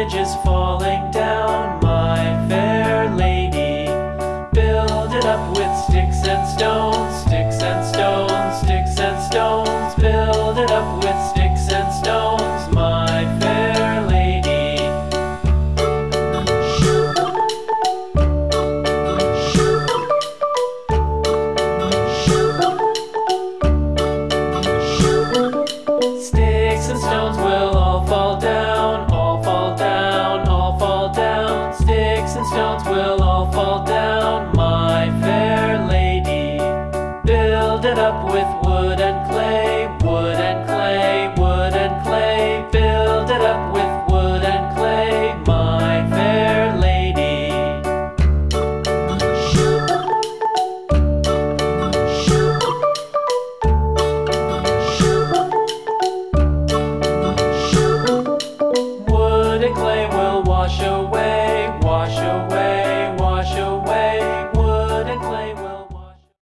bridge is falling down, Stones will all fall down, my fair lady. Build it up with wood and clay, wood and clay, wood and clay. Build it up with wood and clay, my fair lady. Wood and clay will wash away.